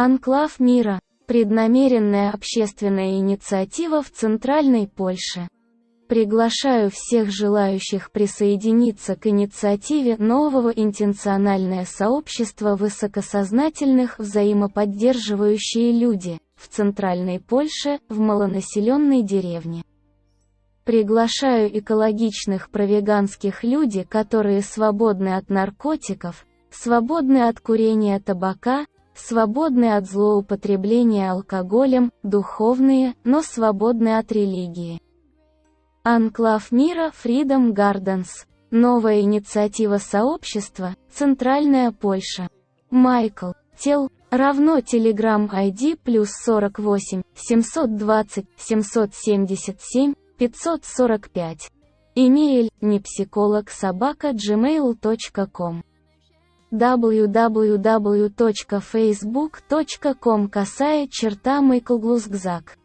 Анклав мира – преднамеренная общественная инициатива в Центральной Польше. Приглашаю всех желающих присоединиться к инициативе нового интенциональное сообщество высокосознательных взаимоподдерживающие люди в Центральной Польше в малонаселенной деревне. Приглашаю экологичных провеганских люди, которые свободны от наркотиков, свободны от курения табака, свободны от злоупотребления алкоголем, духовные, но свободны от религии. Анклав мира Freedom Gardens. Новая инициатива сообщества, Центральная Польша. Майкл, Тел, равно Telegram ID плюс 48, 720, 777, 545. Имейль, непсихолог собака gmail.com www.facebook.com косая черта Майклглузгзак